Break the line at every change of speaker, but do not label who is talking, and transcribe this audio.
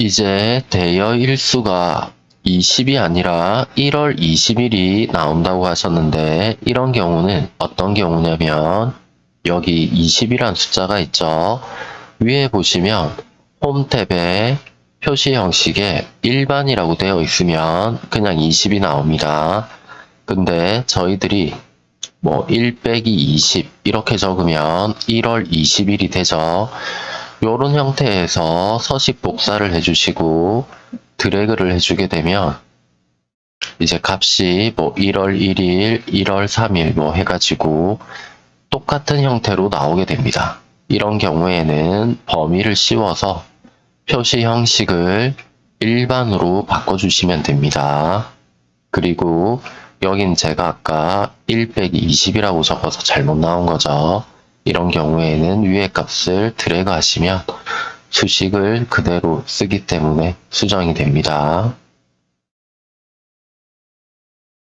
이제 대여 일수가 20이 아니라 1월 20일이 나온다고 하셨는데 이런 경우는 어떤 경우냐면 여기 20이란 숫자가 있죠. 위에 보시면 홈 탭에 표시 형식에 일반이라고 되어 있으면 그냥 20이 나옵니다. 근데 저희들이 뭐 1 빼기 20 이렇게 적으면 1월 20일이 되죠. 요런 형태에서 서식 복사를 해주시고 드래그를 해주게 되면 이제 값이 뭐 1월 1일, 1월 3일 뭐 해가지고 똑같은 형태로 나오게 됩니다. 이런 경우에는 범위를 씌워서 표시 형식을 일반으로 바꿔주시면 됩니다. 그리고 여긴 제가 아까 1 빼기 20이라고 적어서 잘못 나온 거죠. 이런 경우에는 위의 값을 드래그 하시면 수식을 그대로 쓰기 때문에 수정이 됩니다.